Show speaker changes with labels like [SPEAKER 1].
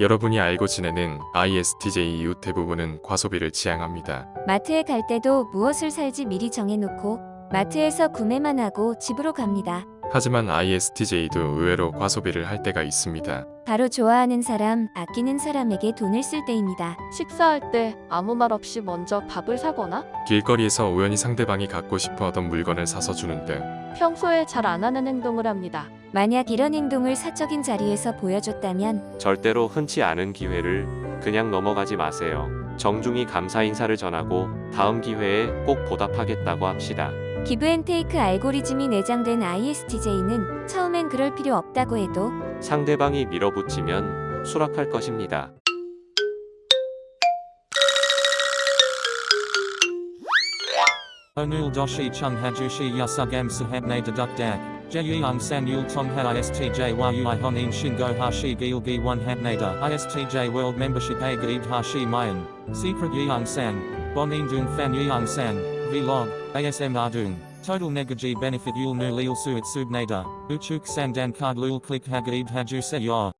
[SPEAKER 1] 여러분이 알고 지내는 ISTJ 이후 대부분은 과소비를 지향합니다.
[SPEAKER 2] 마트에 갈 때도 무엇을 살지 미리 정해놓고 마트에서 구매만 하고 집으로 갑니다.
[SPEAKER 1] 하지만 ISTJ도 의외로 과소비를 할 때가 있습니다.
[SPEAKER 2] 바로 좋아하는 사람, 아끼는 사람에게 돈을 쓸 때입니다.
[SPEAKER 3] 식사할 때 아무 말 없이 먼저 밥을 사거나
[SPEAKER 1] 길거리에서 우연히 상대방이 갖고 싶어 하던 물건을 사서 주는 등
[SPEAKER 3] 평소에 잘 안 하는 행동을 합니다.
[SPEAKER 2] 만약 이런 행동을 사적인 자리에서 보여줬다면
[SPEAKER 4] 절대로 흔치 않은 기회를 그냥 넘어가지 마세요. 정중히 감사 인사를 전하고 다음 기회에 꼭 보답하겠다고 합시다.
[SPEAKER 2] 기브앤테이크 알고리즘이 내장된 ISTJ는 처음엔 그럴 필요 없다고 해도
[SPEAKER 4] 상대방이 밀어붙이면 수락할 것입니다.
[SPEAKER 5] Deduk dak. Jeyung san yul tong ha istj yui honin shingo hashi gilgi one hatnada istj world membership a gaib hashi mayan. Secret yeung san. Bonin dung fan yeung san. Vlog. ASM ardung. Total negaji benefit yul nu lil suit subnada. Uchuk sandan card lul click hagaib haju se yor.